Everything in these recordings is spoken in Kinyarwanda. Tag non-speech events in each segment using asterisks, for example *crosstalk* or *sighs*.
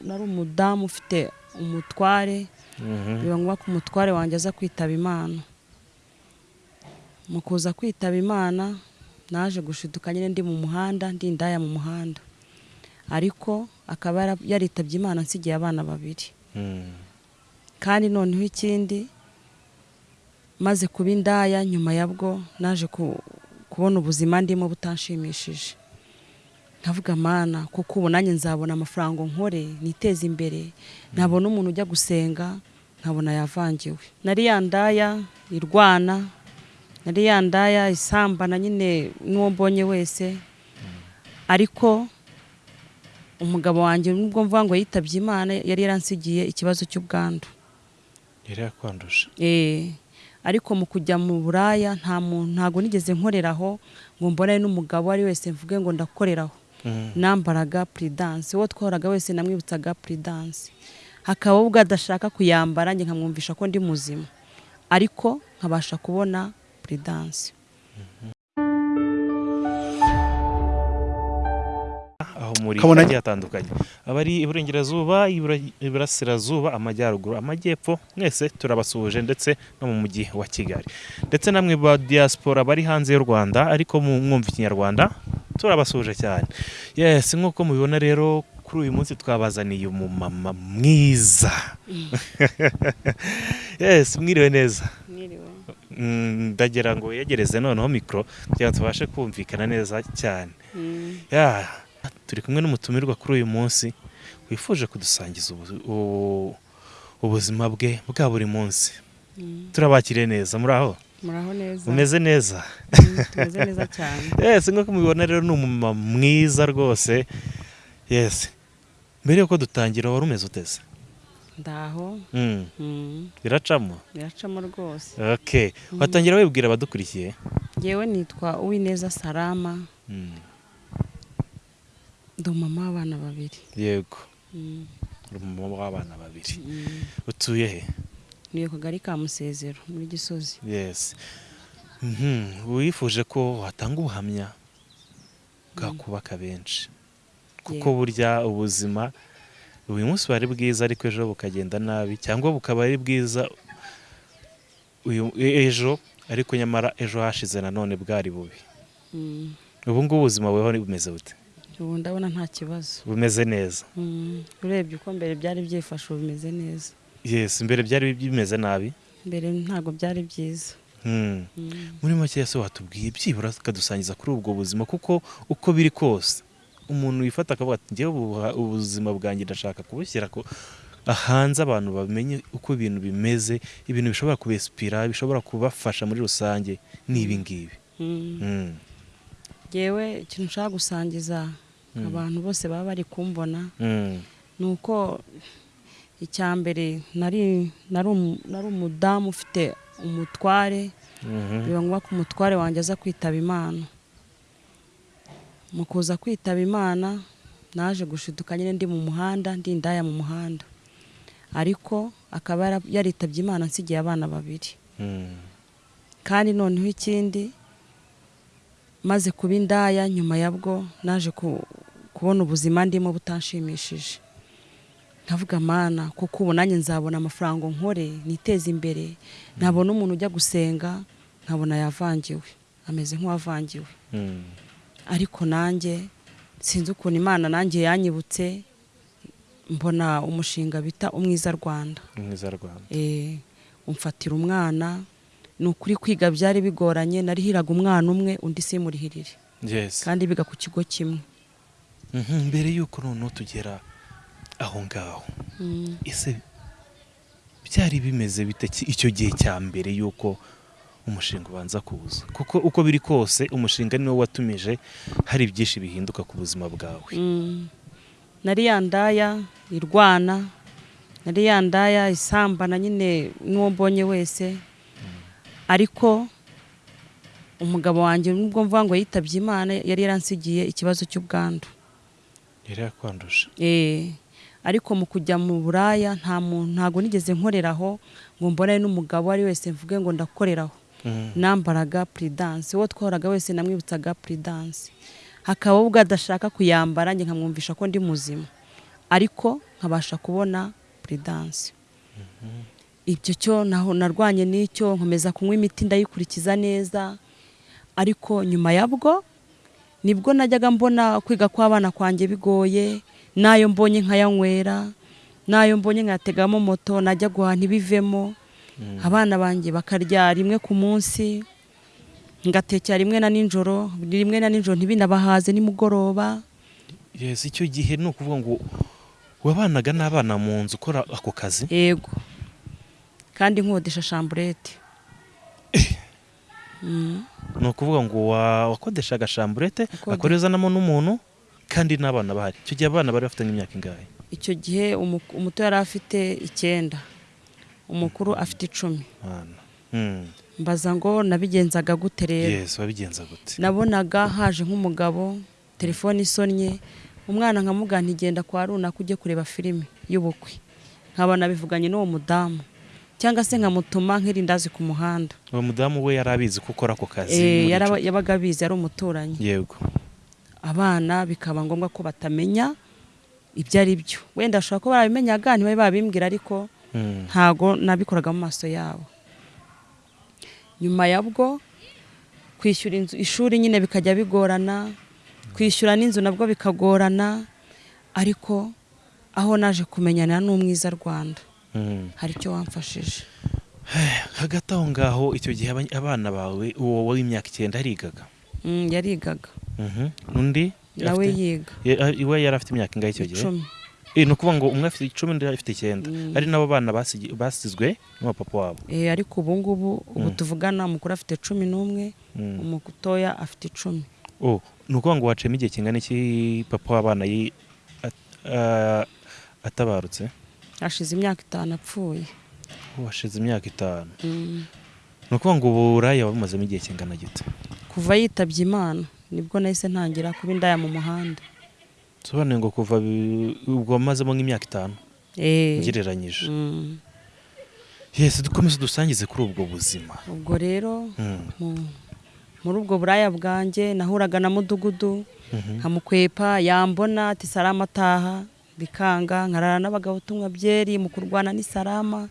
nari umudamu ufite umutware. Biba ngombwa ko umutware wanjye aza kwitaba imana. Mu kuza kwitaba imana naje gushiduka nyine ndi mu muhanda ndi indaya mu muhanda. Ariko akaba yaritabye imana nsigiye abana babiri. Kandi noneho ikindi maze kuba indaya nyuma yabwo naje kubona ubuzima ndimo butanshimishije. Nkavuga mana kuko ubu nanjye nzabona amafaranga nkore niteze imbere. Nabona umuntu ujya gusenga nkabona yavangiwe. Nari yandaya irwana nari yandaya isambana nyine n'uwo mbonye wese. Ariko umugabo wanjye nubwo mvuga ngo yitabye imana yari yaransigiye ikibazo cy'ubwandu. Yari yakwanduje. Ariko mu kujya mu buraya nta muntu ntabwo nigeze nkoreraho ngo mbone n'umugabo ari wese mvuge ngo ndakoreraho. Nambaraga puridanse uwo twahoraga wese namwibutsaga puridanse hakaba ubwo adashaka kuyambara njye nkamwumvisha ko ndi muzima. Ariko nkabasha kubona puridanse aho muri Kabona- hagiye hatandukanye. Abari iburengerazuba ibura- iburasirazuba amajyaruguru amajyepfo mwese turabasuhuje ndetse no mu mujyi wa kigali. Ndetse namwe ba diaspora bari hanze y'u rwanda ariko mu- mwumva ikinyarwanda turabasuhuje cyane. Yes nk'uko mubibona rero kuri uyu munsi twabazaniye umumama mwiza. *laughs* Yes mwiriwe neza. Mm, ndagira ngo yegereze noneho mikoro kugira ngo tubashe kumvikana neza cyane. Ya turi kumwe n'umutumirwa kuri uyu munsi wifuje kudusangiza ubuzima bwe bwa buri munsi. Turabakiriye neza muri aho muraho neza. Umeze neza? Mm, tumeze neza cyane. *laughs* Yes nk'uko mubibona rero ni umumama mwiza rwose. Yes. Mbere y'uko dutangira wari umeze uteze ndaho. Mm, mm, biracamo biracamo rwose. Watangira wibwira abadukurikiye? Ngewe nitwa uwineza salama. Mm, ndi umumama w'abana babiri. Yego. Mm, uri umumama w'abana babiri. Mm. utuye he? Ni kagari ka musezero muri gisozi. Yes. Mhm, wifuje ko watanga ubuhamya bwakubaka benshi. Kuko burya ubuzima uyu munsi buba ari bwiza ariko ejo bukagenda nabi cyangwa bukaba ari bwiza uyu ejo ariko nyamara ejo hashize nanone bwari bubi. Mm, ubu ngubu ubuzima bubaho bumeze bute? Ubu ndabona nta kibazo bumeze neza Mm, urebye uko mbere byari byifashe ubu bimeze neza yes mbere byari bimeze nabi mbere ntabwo byari byiza Hmm. Mm, muri make se watubwiye byibura ukadusangiza kuri ubwo buzima kuko uko biri kose umuntu wifata akavuga ati ngewe ubu- ubuzima bwanjye ndashaka kubushyira ko hanze abantu bamenye uko ibintu bimeze ibintu bishobora kubesipira bishobora kubafasha muri rusange ni ibi ngibi mm. Hmm. ngewe ikintu nshaka gusangiza. Abantu bose baba bari kumbona Hmm. ni uko icya mbere nari nari umu- nari umudamu ufite umutware Mhm. biba ngombwa ko umutware wanjye aza kwitaba imana mu kuza kwitaba imana naje gushiduka nyine ndi mu muhanda ndi indaya mu muhanda ariko akaba yaritabye imana nsigiye abana babiri Hmm. kandi noneho ikindi maze kuba indaya nyuma yabwo naje ku- kubona ubuzima ndimo butanshimishije. Nkavuga mana kuko ubu nanjye nzabona amafaranga nkore niteze imbere nabona umuntu ujya gusenga nkabona yavangiwe ameze nk'uwavangiwe. Hmm. ariko nanjye sinzi ukuntu imana nanjye yanyibutse mbona umushinga bita umwiza rwanda. Mwiza rwanda. Eh, umfatira umwana ni ukuri kwiga byari bigoranye narihiraga umwana umwe undi simurihirire. Yes. Kandi biga ku kigo kimwe. Mhm, mbere y'uko noneho tugera aho ngaho. Mm, ese byari bimeze bite icyo gihe cya mbere y'uko umushinga ubanza kuza? Kuko uko biri kose umushinga niwo watumije hari byinshi bihinduka ku buzima bwawe. Mm. nari yandaya irwana. Nari yandaya isambana nyine n'uwo mbonye wese. Ariko umugabo wanjye nubwo mvuga ngo yitabye imana yari yaransigiye ikibazo cy'ubwandu. Yari yakwanduje. Eh, ariko mu kujya mu buraya nta muntu ntabwo nigeze nkoreraho ngo mbone n'umugabo ari wese mvuge ngo ndakoreraho Mhm. nambaraga puridanse uwo twahoraga wese namwibutsaga puridanse hakaba ubwo adashaka kuyambara njye nkamwumvisha ko ndi muzima. Ariko nkabasha kubona puridanse ibyo cyo naho narwanye n'icyo nkomeza kunywa imiti ndayikurikiza neza ariko nyuma yabwo ni bwo najyaga mbona kwiga kw'abana kwanjye bigoye n'ayo mbonye nkayanywera n'ayo mbonye nkayategamo moto najya guhaha ntibivemo. Abana banjye bakarya rimwe ku munsi ngatekera rimwe na nijoro rimwe na nijoro ntibinabahaze nimugoroba. Icyo gihe ni ukuvuga ngo wabanaga n'abana mu nzu ukora ako kazi? Yego. Kandi nkodesha shamburete Mm. ni ukuvuga ngo wa- wakodeshaga shamburete Nakode- akorezanamo n'umuntu kandi n'abana bahari. Icyo gihe abana bari bafite nk'imyaka ingahe? Icyo gihe umu- umuto yari afite icyenda. Umukuru afite icumi. Abana. Mm. mbaza ngo nabigenzaga gute rero? Nabonaga haje nk'umugabo telefone isonnye umwana nkamugana ntigenda kwa runaka ujye kureba filime y'ubukwe. Nkaba nabivuganye n'uwo mudamu. Cyangwa se nkamutuma nk'irindazi ku muhanda. Uwo mudamu we yari abizi ko ukora ako kazi Eh, yabaga abizi ari umuturanyi. Yego. Abana bikaba ngombwa ko batamenya ibyo ari byo. Wenda bashobora kuba barabimenyaga ntibabe babimbwira ariko Mm. ntago nabikoraga mu maso yabo. Nyuma yabwo kwishyura inzu ishuri nyine bikajya bigorana kwishyura n'inzu nabwo bikagorana ariko aho naje kumenyana n'umwiza rwanda. Hari icyo wamfashije? Hagati aho ngaho icyo gihe aba- abana bawe uwo w'imyaka icyenda yarigaga. Mm, yarigaga. Mhm. undi? Nawe yiga. Iwe yari afite imyaka ingahe icyo gihe? Eh, ni ukuvuga ngo umwe afite icumi undi afite icyenda. Mm. ari nabo bana basizwe n'abapapa wabo. Eh, ariko ubu ngubu ubu Mm. tuvugana umukuru afite cumi n'umwe umutoya afite icumi. Oh, ni ukuvuga ngo waciyemo igihe kingana iki papa w'abana atabarutse? Hashize imyaka itanu apfuye Oh, hashize imyaka itanu Mm. ni ukuvuga ngo uburaya wabumazemo igihe kingana gito kuva yitabye imana ni bwo nahise ntangira kuba indaya mu muhanda sobanuye ngo kuva ubwo wamazemo nk'imyaka itanu Eh, ugereranyije mm. yesi dukomeze dusangize kuri ubwo buzima ubwo rero Mm. mu- muri ubwo buraya bwanjye nahuraga na mudugudu Mhm. nkamukwepa yambona ati salama ataha bikanga nkarara n'abagabo tunywa byeri mu kurwana ni salama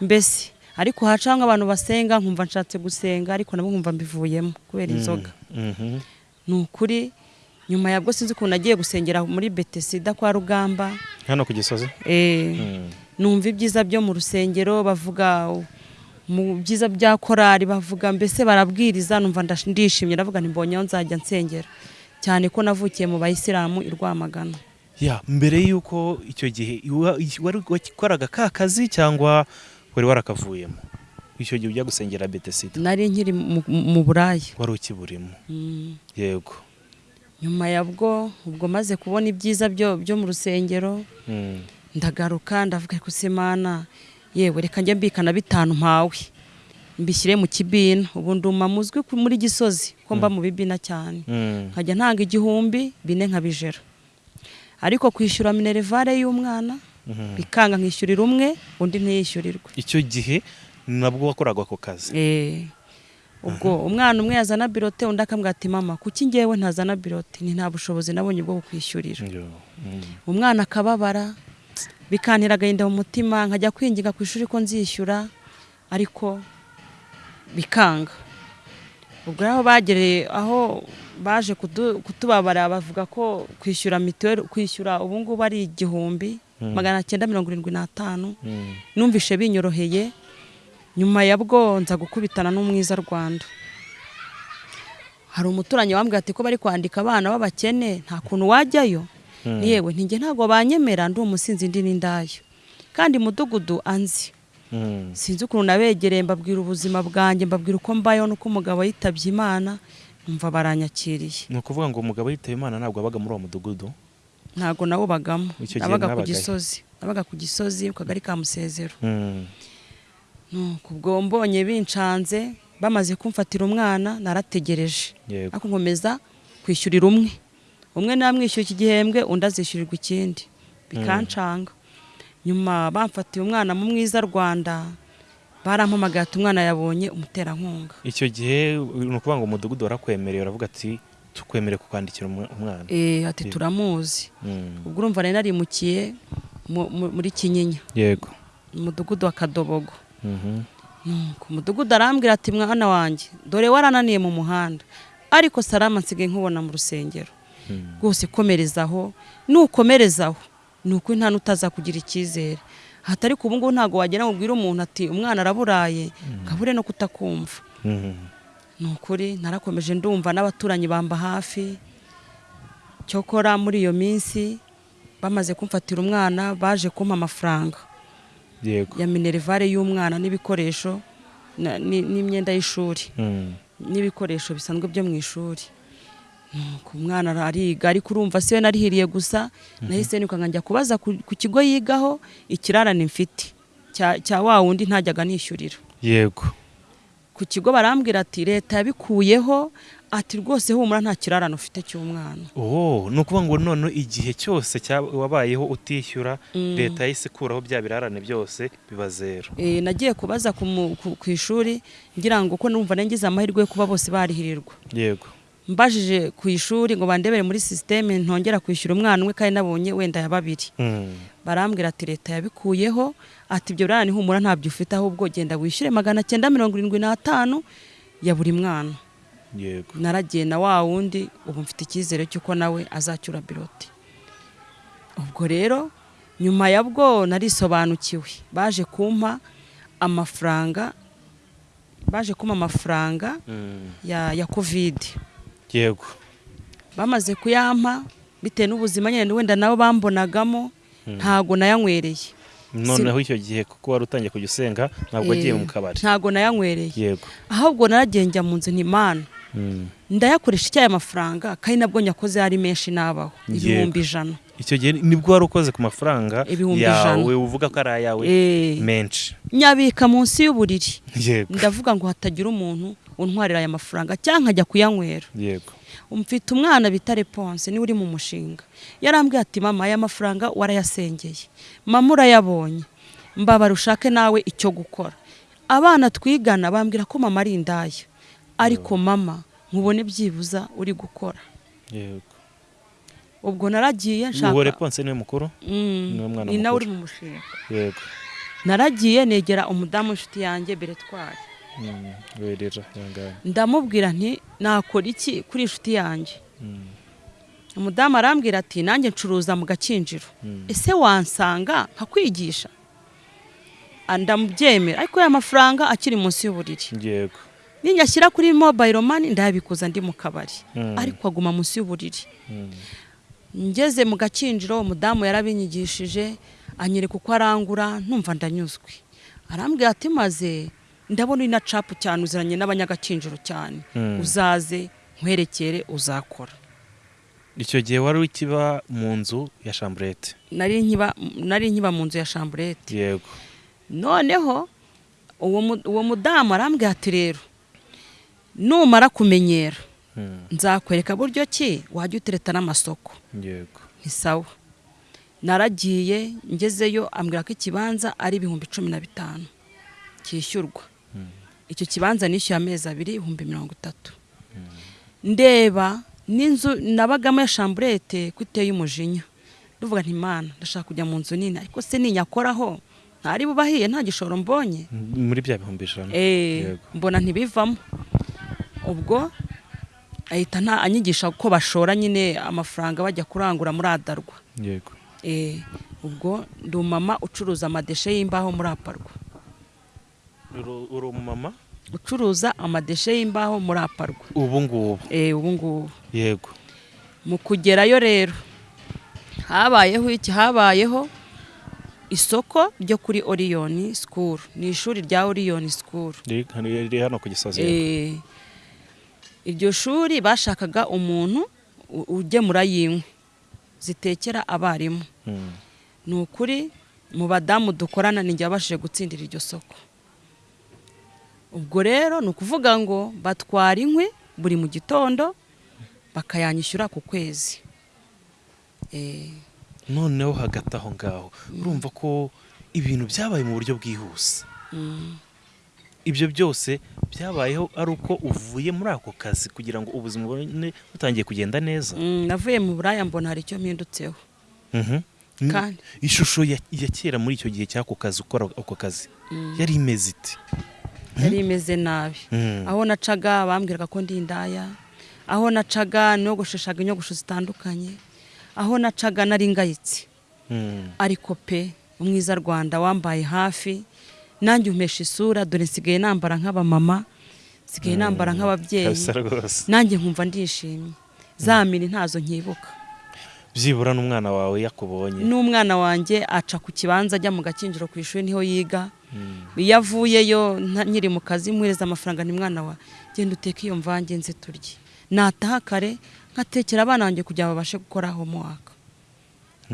mbese ariko hacanga abantu basenga nkumva nshatse gusenga ariko nabo nkumva mbivuyemo kubera inzoga. Mhm. ni ukuri nyuma yabwo sinzi ukuntu nagiye gusengera muri betesida kwa rugamba. Hano ku gisozi? Eh, Mm. numva ibyiza byo mu rusengero bavuga mu byiza bya korari bavuga mbese barabwiriza numva ndishimye ndavuga nti mbonye aho nzajya nsengera. Cyane ko navukiye mu bayisilamu i rwamagana. Ya mbere y'uko icyo gihe wa- wari wakoraga ka kazi cyangwa wari warakavuyemo? Icyo gihe ujya gusengera betesida nari nkiri mu, buraya wari ukiburimo Mm. yego. Nyuma yabwo ubwo maze kubona ibyiza byo byo mu rusengero Mm. ndagaruka ndavuga ko se mana yewe reka njye mbikana bitanu mpawe. Mbishyire mu kibina. Ubu nduma muzwi muri gisozi ko mba mu bibina cyane. Mm. nkajya ntanga igihumbi bine nkabijera. Ariko kwishyura minerivare y'umwana Mhm. bikanga nkishyurira umwe undi ntiyishyurirwe icyo gihe nabwo wakoraga ako kazi Eh, ubwo umwana umwe yazana birote undi akambwira ati mama kuki ngewe ntazana birote ni nta bushobozi nabonye bwo kukwishyurira Yo. Mm. umwana akababara bikantera agahinda mu mutima nkajya kwinginga ku ishuri ko nzishyura ariko bikanga ubwo aho bagereye aho baje kutubabara bavuga ko kwishyura mituweli kwishyura ubu ngubu ari igihumbi Mm. magana cyenda mirongo irindwi n'atanu Mm. numvishe binyoroheye nyuma yabwo nza gukubitana n'umwiza rwanda hari umuturanyi wambwira ati ko bari kwandika abana b'abakene nta kuntu wajyayo Mm. ni yewe ntabwo banyemera ndi umusinzi ndi n'indaya kandi mudugudu anzi. Sinzi ukuntu nabegereye mbabwira ubuzima bwanjye mbabwira uko mbayeho n'uko umugabo yitabye imana numva baranyakiriye. Ni ukuvuga ngo umugabo yitaba imana ntabwo wabaga muri uwo mudugudu? Ntabwo nawubagamo nabaga ku gisozi. Nabaga ku gisozi ku kagari ka musezero. Mm. ubwo mbonye bincanze bamaze kumfatira umwana narategereje. Ariko nkomeza kwishyurira umwe. Umwe namwishyura iki gihembwe undi azishyurirwa ikindi. Bikancanga. Nyuma bamfatiye umwana mu mwiza rwanda barampamagaye ati umwana yabonye umuterankunga. Icyo gihe ni ukuvuga ngo umudugudu warakwemereye uravuga ati tukwemere kukwandikira umwa- umwana. Eh, ati turamuzi. Mm. ubwo urumva nari narimukiye mu- mu- muri kinyinya. Yego. Mu mudugudu wa kadobogo. Mhm. nuko umudugudu arambwira ati mwana wanjye dore warananiye mu muhanda ariko salama nsigaye nkubona mu rusengero. Mm. rwose komerezaho nukomerezaho. Ni ukuri nta n'utaza kugira icyizere. Hatari ku ubu ngubu ntabwo wagera ngo ubwire umuntu ati umwana araburaye kabure no kutakumva. Mhm. ni ukuri narakomeje ndumva n'abaturanyi bamba hafi. Cyokora muri iyo minsi bamaze kumfatira umwana baje kumpa amafaranga. Ya minerivare y'umwana n'ibikoresho n'imyenda y'ishuri. Mm. n'ibikoresho bisanzwe byo mu ishuri. Umwana ariga ariko urumva siwe narihiriye gusa nahise nirukanka njya kubaza ku kigo yigaho ikirarane mfite cya wa wundi ntajyaga nishyurira yego. Ku kigo barambwira ati leta yabikuyeho ati rwose humura nta kirarane ufite cy'umwana. Oh ni ukuvuga ngo none igihe cyose wabayeho utishyura leta yahise ikuraho bya birarane byose biba zero. Eh, nagiye kubaza ku ishuri ngira ngo ko numva nagize amahirwe yo kuba bose barihirirwa. Yego. Mbajije ku ishuri ngo bandebere muri sisiteme ntongera kwishyura umwana umwe kandi nabonye wenda ya babiri Mm. barambwira ati leta yabikuyeho. Ati ibyo birarane humura ntabyo ufite ahubwo genda wishyure magana cyenda mirongo irindwi n'atanu ya buri mwana. Yego. Naragiye na wa wundi ubu mfite icyizere cy'uko nawe azacyura biroti. Ubwo rero nyuma ya bwo narisobanukiwe. Baje kumpa amafaranga baje kumpa amafaranga Mm. ya, ya kovide yego. Bamaze kuyampa bitewe n'ubuzima nyine wenda nabo bambonagamo ntago nayanywereye. Noneho icyo gihe kuko wari utangiye kujya usenga ntabwo wagiye Eh, mu kabari. Ntago nayanywereye. Yego. Ahubwo naragiye njya mu nzu ntimana. Ndayakoresha icyayi amafaranga kandi nabwo nyakoze ari menshi nabaho. Ibihumbi ijana. Icyo gihe ni bwo wari ukoze ku mafaranga yawe uvuga ko ari ayawe Eh, menshi. Nyabika munsi y'uburiri. Ndavuga ngo hatagira umuntu untwarira aya mafaranga cyangwa nkajya kuyanywera. Yego. Mfite umwana bita reponse ni we uri mu mushinga. Yarambwiye ati mama aya mafaranga warayasengeye. Mama urayabonye. Mbabara ushake nawe icyo gukora. Abana twigana bambwira ko mama ari indaya. Ariko mama nkubone byibuza uri gukora. Yego. Ubwo naragiye uwo nshaka reponse ni we mukuru? Mm, ni nawe uri mu mushinga. Yego. Naragiye negera umudamu w'inshuti yanjye beretwari. Mm. ndamubwira nti nakora iki kuri inshuti yanjye? Mm. umudamu arambwira ati nanjye ncuruza mu gakinjiro. Ese wansanga nkakwigisha? Ah, ndamubyemera. Ariko ya mafaranga akiri munsi y'uburiri. Yego. Ninyashyira kuri mobile money ndayabikuza ndi mu kabari. Mm. ariko aguma munsi y'uburiri. Mm. ngeze mu gakinjiro umudamu yarabinyigishije anyereka uko arangura numva ndanyuzwe. Arambwira ati maze ndabona uri na capu cyane uziranye n'abanyagakinjiro cyane. Mm. uzaze nkwerekere uzakora. Icyo gihe wari ukiba mu nzu ya chambrette? Nari nkiba mu nzu ya chamburete yego. Noneho uwo mudamu arambwira ati rero numara kumenyera. Mm. nzakwereka buryo ki wajya utereta n'amasoko? Yego. Ni sawa. Naragiye ngezeyo ambwira ko ikibanza ari ibihumbi cumi na bitanu cyishyurwa icyo kibanza nishyuye amezi abiri ibihumbi mirongo itatu. Ndeba n'inzu nabagamo ya chamburete ko iteye umujinya. Ndavuga nti imana ndashaka kujya mu nzu nini. Ariko se ninyakoraho ntari bubahiye nta gishoro mbonye. Muri bya bihumbi ijana. Eh, mbona ntibivamo. Ubwo ahita anyigisha uko bashora nyine amafaranga bajya kurangura muri adarwa. Yego. Eh, ubwo ndi umumama ucuruza amadeshe y'imbaho muri aparwa. Uru- uri umumama? Ucuruza amadeshe y'imbaho muri aparwa. Ubu ngubu. Eh, ubu ngubu. Yego. Mu kugerayo rero habayeho iki? Habayeho isoko ryo kuri oriyoni sikuru ni ishuri rya oriyoni sikuru riri hano ku gisozi. Eh, iryo shuri bashakaga umuntu ugemura y'inkwi zitekera abarimu. Mm. ni ukuri mu badamu dukorana ni njye wabashije gutsindira iryo soko. Ubwo rero ni ukuvuga ngo batwara inkwi buri mu gitondo bakayanyishyura ku kwezi. Eh, noneho hagati aho ngaho urumva ko ibintu byabaye mu buryo bwihuse. Mm. Ibyo byose byabayeho ari uko uvuye muri ako kazi kugira ngo ubuzima bubone butangiye kugenda neza. Mm, navuye mu buraya mbona hari icyo mpindutseho. Mhm. Ishusho ya, kera muri icyo gihe cy'ako kazi ukora ako kazi yari imeze ite? Yari imeze nabi. Mm. aho nacaga bambwiraga ko ndi indaya aho nacaga nogosheshaga inyogosho zitandukanye aho nacaga nari ngayitse. Mm. ariko pe umwiza rwanda wambaye hafi nanjye umpesha isura dore nsigaye nambara nk'abamama nsigaye nambara nk'ababyeyi. nanjye nkumva ndishimye. Za mini ntazo nkibuka. Byibura n'umwana wawe yakubonye. N'umwana wanjye aca ku kibanza ajya mu gakinjiro ku ishuri ni ho yiga. Iyo avuyeyo nkiri mu kazi muhereza amafaranga ni mwana wa genda uteke iyo mvange nze turye. Nataha kare nkatekera abana banjye kugira ngo babashe gukora homework.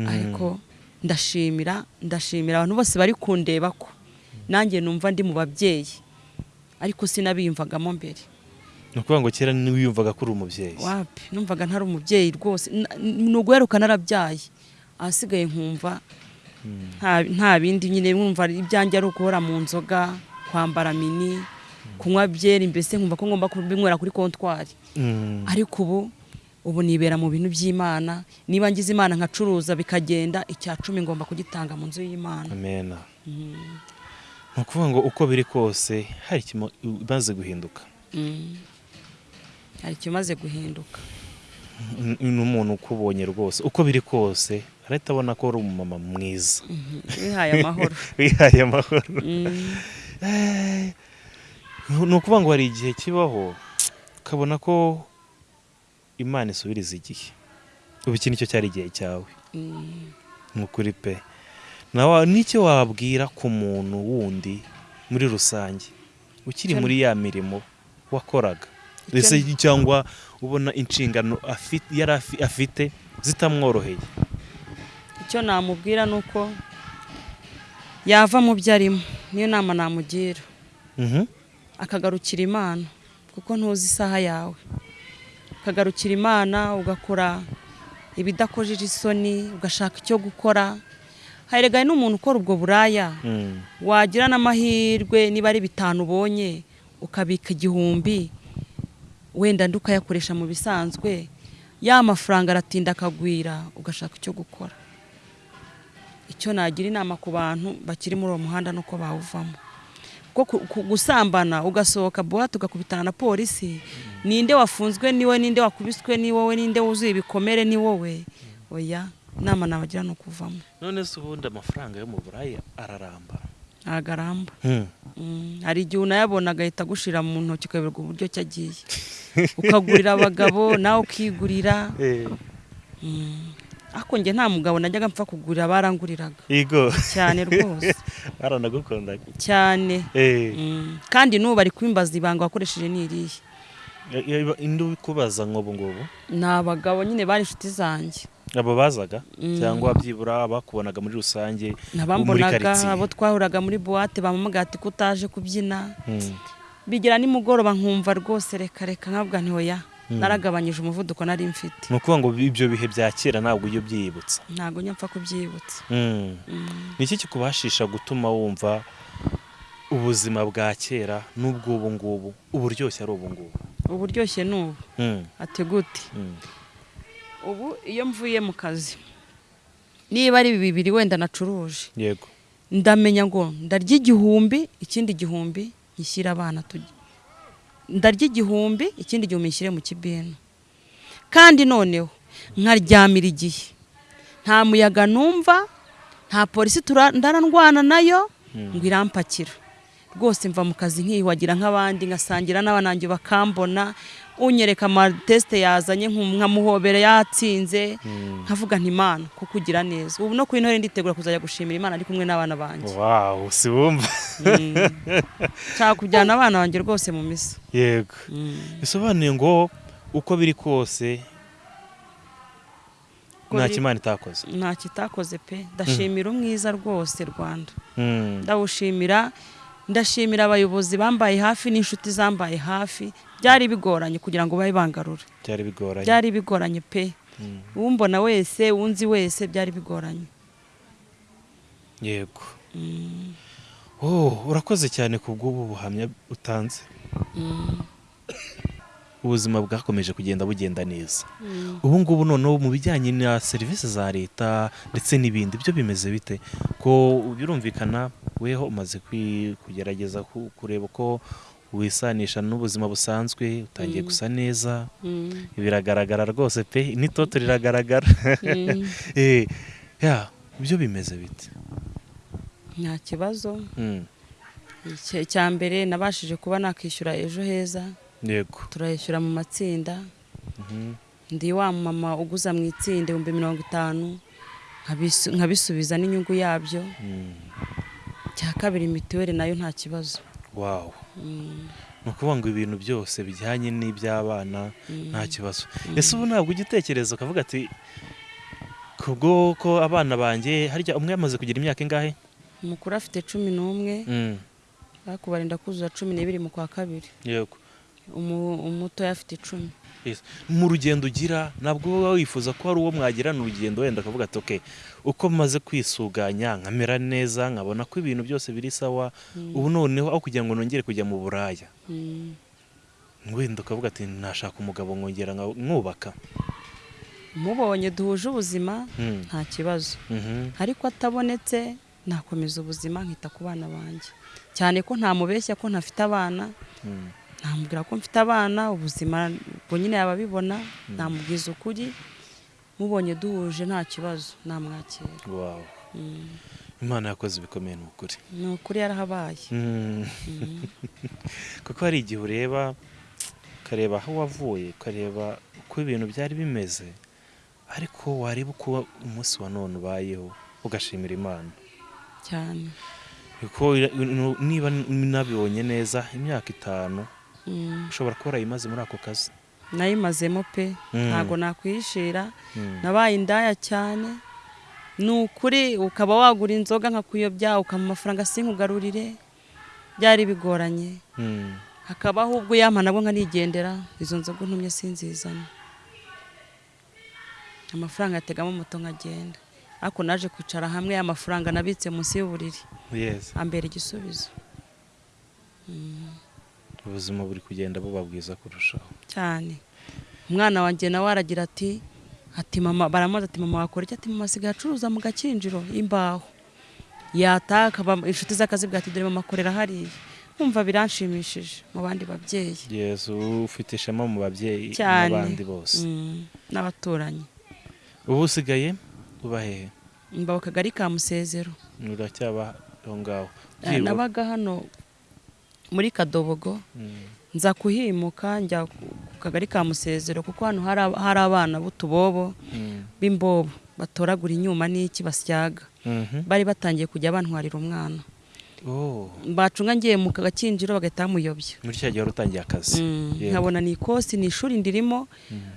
Ariko ndashimira ndashimira abantu bose bari kundeba ko nanjye numva ndi mu babyeyi. Ariko sinabiyumvagamo mbere. Ni ukuvuga ngo kera ntiwiyumvaga ko uri umubyeyi. Wapi? Numvaga ntari umubyeyi rwose. Ni uguheruka narabyaye. Ahasigaye nkumva nta- nta bindi nyine mwumva ibyanjye ari uguhora mu nzoga kwambara mini kunywa byeri mbese nkumva ko ngomba kubinywera kuri kontwari. Mm. ariko ubu ubu nibera mu bintu by'imana. Niba ngize imana nkacuruza bikagenda icya cumi ngomba kugitanga mu nzu y'imana. Ni ukuvuga ngo uko biri kose hari ikimaze guhinduka? Mm. hari ikimaze guhinduka? N'umuntu ukubonye rwose uko biri kose arahita abona ko uri umumama mwiza. Wihaye amahoro. *laughs* Wihaye amahoro. Mm. Eh, ni ukuvuga ngo hari igihe kibaho ukabona ko imana isubiriza igihe. Ubu iki ni cyo cyari igihe cyawe? Mm. ni ukuri pe. N'icyo wabwira ku muntu wundi muri rusange? Ukiri muri ya mirimo wakoraga? Ese cyangwa ubona inshingano yari afi- afite zitamworoheye? Icyo namubwira ni uko yava mu byo arimo. Niyo nama namugira. Mhm. akagarukira imana kuko ntuzi isaha yawe. Ukagarukira imana ugakora ibidakojeje isoni ugashaka icyo gukora. Haregaye n'umuntu ukora ubwo buraya. Mm. wagira n'amahirwe niba ari bitanu ubonye ukabika igihumbi wenda ndi ukayakoresha mu bisanzwe. Ya mafaranga aratinda akagwira ugashaka icyo gukora. Icyo nagira inama ku bantu bakiri muri uwo muhanda nuko bawuvamo. Kuko ku- ku- gusambana ugasohoka buwate ugakubitana na polisi ninde wafunzwe ni we ninde wakubiswe ni wowe ninde wuzuye ibikomere ni wowe. Oya. Inama nabagira ni ukuvamo none se ubundi amafaranga yo mu buraya araramba. Ntagaramba. Mm. Mm, hari igihe unayabona agahita agushira mu ntoki ukayoberwa uburyo ki agiye. Ukagurira abagabo *laughs* nawe ukigurira. Eh, Mm. ariko njye nta mugabo najyaga mpfa kugurira baranguriraga. Cyane *laughs* rwose. Baranagukundaga cyane. Eh, Mm. kandi n'ubu bari kwimbaza ibanga wakoresheje ni irihe? Ya- ya- indi ubikubaza nk'ubu ngubu? Ni abagabo nyine bari inshuti zanjye. Abo bazaga Mm. cyangwa byibura bakubonaga muri rusange nabambonaga abo twahuraga muri buwate bamamaga ati ko utaje kubyina Mm. bigira nimugoroba nkumva rwose reka reka nkabwa ntihoya naragabanyije umuvuduko nari mfite ni ukuvuga ngo ibyo bihe bya kera ntabwo ujya ubyibutsa ntabwo nyapfa kubyibutsa Mm. Mm. ni iki kikubashisha gutuma wumva ubuzima bwa kera n'ubw'ubu ngubu uburyoshye ari ubu ngubu uburyoshye ni ubu Mm. ati gute Mm. Ubu iyo mvuye mu kazi. Niba ari bibiri wenda nacuruje. Yego. Ndamenya ngo ndarya igihumbi ikindi gihumbi gishyira abana turya ndarya igihumbi ikindi gihumbi nshyire mu kibinu kandi noneho nkaryamira igihe. Nta muyaga numva nta polisi ndarandwana na yo ngo irampakira. Rwose mva mu kazi nkiyuhagira nk'abandi ngasangira n'abanange bakambona unyereka amatesite yazanye nkamuhobera yatsinze nkavuga nti imana kuko ugira neza. Ubu no kuri intore nditegura kuzajya gushimira imana ari kumwe n'abana banjye. Wawu si wumva Mm. nshaka kujyana abana banjye rwose mu misa. Yego. Mm. bisobanuye ngo uko biri kose nta kimana itakoze. Nta kitakoze pe. Ndashimira umwiza rwose rwanda. Ndawushimira ndashimira abayobozi bambaye hafi n'inshuti zambaye hafi. Byari bigoranye kugira ngo babe bangarura byari bigoranye. Byari bigoranye pe. Mm. uwumbona wese unzi wese byari bigoranye. Yego. Oh urakoze cyane ku bw'ubu buhamya utanze. Mm, ubuzima bwakomeje kugenda bugenda neza. Mm. ubu ngubu noneho mu bijyanye na serivisi za leta ndetse n'ibindi byo bimeze bite? Ko birumvikana weho umaze kugerageza ku- kureba ko wisanisha n'ubuzima busanzwe utangiye Mm. gusa neza. Mm, biragaragara rwose pe n'itoto riragaragara. *laughs* Eh, ya byo bimeze bite? Nta kibazo. Icya- mbere nabashije kuba nakishyura ejo heza. Yego. Turayishyura mu matsinda. Mhm. ndi wa mama uguza mu itsinda ibihumbi mirongo itanu nkabisu- nkabisubiza n'inyungu yabyo. Mm, cya kabiri mituweli na yo nta kibazo. Wow. Mm, ni ukuvuga ngo ibintu byose bijyanye n'iby'abana mm, nta kibazo. Ese ubu ntabwo ujya utekereza ukavuga ati kubwo ko abana banjye harya umwe yamaze kugira imyaka ingahe? Umukuru afite cumi n'umwe. Mm, ariko barinda kuzuza cumi n'ibiri mu kwa kabiri. Yego. Umutoya afite icumi mu rugendo ugira ntabwo uba wifuza ko hari uwo mwagirana urugendo wenda akavuga ati okay uko maze kwisuganya nkamera neza nkabona ko ibintu byose biri sawa Mm, ubu noneho aho kugira ngo nongere kujya mu buraya. Mm. wenda ukavuga ati nashaka umugabo nkongera mwubaka. Mubonye duhuje ubuzima Mm, nta kibazo. Mhm, ariko atabonetse nakomeza ubuzima nkita ku bana banjye. Cyane ko ntamubeshya ko ntafite abana. Namubwira ko mfite abana ubuzima ubwo nyine yaba abibona namubwiza ukuri mubonye duhuje nta kibazo namwakira wow Mm. imana yakoze ibikomeye ni ukuri ni ukuri yarahabaye Mm. Mm. *laughs* kuko hari igihe ureba ukareba aho wavuye ukareba uko ibintu byari bimeze ariko wareba uko umunsi wa none ubayeho ugashimira imana cyane niba nabibonye neza imyaka itanu. Ushobora kuba warayimaze muri ako kazi. Nayimazemo pe. Mm. ntabwo nakwihishira Mm. nabaye indaya cyane. Ni ukuri ukaba wagura inzoga nkakuyobya ukamuha amafaranga sinkugarurire byari bigoranye. Mm. hakabaho ubwo yampa nabwo nkanigendera izo nzoga untumye sinzizana. Amafaranga yategamo moto nkagenda ariko naje kwicara hamwe amafaranga nabitse munsi y'uburiri. Ambera igisubizo. Ubuzima buri kugenda buba bwiza kurushaho. Cyane. Umwana wanjye nawe aragira ati ati mama baramubaza ati mama wakora iki? Ati mama asigaye acuruza mu gakinjiro imbaho. Yataha akaba inshuti z'akazi bwa ati dore mama akorera hariya. Nkumva biranshimishije mu bandi babyeyi. Yes ufite ishema mu babyeyi n'abandi bose. Mm, n'abaturanyi. Ubu usigaye uba hehe? Mba ku kagari ka musezero. Uracyaba aho ngaho. Eh, nabaga hano muri kadobogo. Mm. nza kuhimuka njya ku kagari ka musezero kuko hano hari ab- hari abana b'utubobo Mm. b'imbobo batoragura inyuma n'iki basyaga. Mhm. bari batangiye kujya bantwarira umwana. Oh, bacunga ngiye mu gakinjiro bagahita bamuyobya. Muri cya gihe wari utangiye akazi. Mm, nkabona ni ikosi ni ishuri ndirimo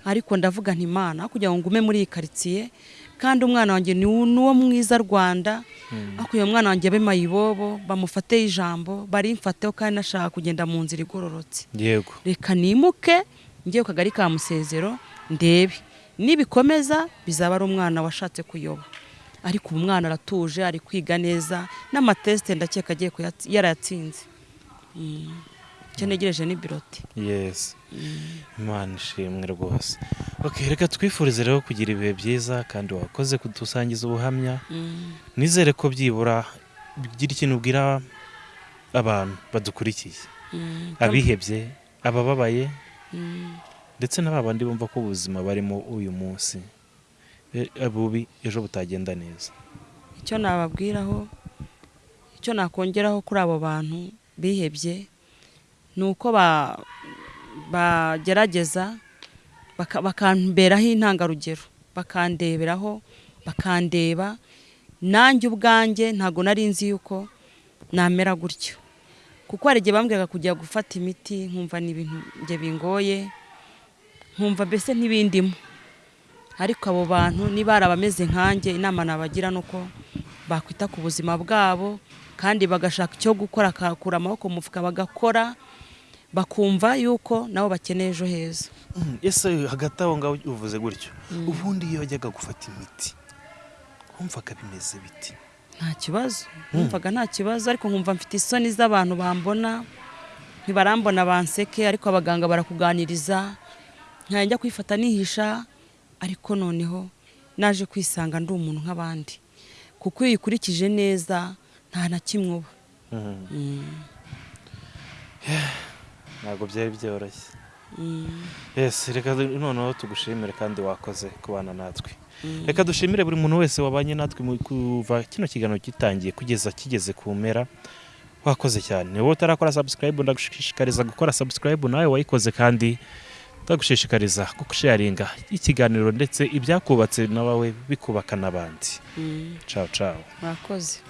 ariko ndavuga nti imana aho kugira ngo ngume muri iyi karitsiye kandi umwana wanjye ni uwo mwiza rwanda. Mm. aho uyu mwana wanjye abe mayibobo bamufateho ijambo barimfateho kandi nashaka kugenda mu nzira igororotse. Yego. Reka nimuke njye ku kagari ka musezero ndebe. Nibikomeza bizaba ari umwana washatse kuyoba. Ariko ubu umwana aratuje ari kwiga neza n'amatesite ndakeka agiye yarayatsinze Mm. Icyo ntegereje ni biroti. Yes. Imana ishimwe rwose. Reka twifurize rero kugira ibihe byiza kandi wakoze kudusangiza ubuhamya. Mm. nizere ko byibura bigira ikintu ubwira abantu badukurikiye. Mm. abihebye abababaye Mm. ndetse na babandi bumva ko ubuzima barimo uyu munsi. E- bubi ejo butagenda neza. Icyo nababwiraho icyo nakongeraho kuri abo bantu bihebye ni uko ba- bagerageza baka- bakamberaho intangarugero. Bakandeberaho bakandeba nanjye ubwanjye ntabwo nari nzi yuko namera gutyo. Kuko hari igihe bambwiraga kujya gufata imiti nkumva ni ibintu bingoye nkumva mbese ntibindimo. Ariko abo bantu niba hari abameze nkanjye inama nabagira ni uko bakwita ku buzima bwabo kandi bagashaka icyo gukora akakura amaboko mu mufuka bagakora bakumva yuko nabo bakeneye ejo heza. Ese hagati aho ngaho uvuze gutyo? Ubundi iyo wajyaga gufata imiti wumvaga bimeze biti nta kibazo. Numvaga nta kibazo ariko nkumva mfite isoni z'abantu bambona ntibarambona banseke ariko abaganga barakuganiriza njya kwifata nihisha ariko noneho naje kwisanga ndi umuntu nk'abandi. Kuko iyo uyikurikije neza nta na kimwe uba. Mhm. Mm, *sighs* ntabwo byari byoroshye. Mm, yes reka noneho tugushimire kandi wakoze kubana natwe. Mm. reka dushimire buri muntu wese wabanye natwe mu- kuva kino kiganiro gitangiye kugeza kigeze ku mpera. Wakoze cyane. Niba utarakora subscribe ndagushishikariza gukora subscribe nawe wayikoze kandi ndagushishikariza gusharinga ikiganiro ndetse ibyakubatse nawe bikubaka n'abandi. Mm, ciao ciao. Mwakoze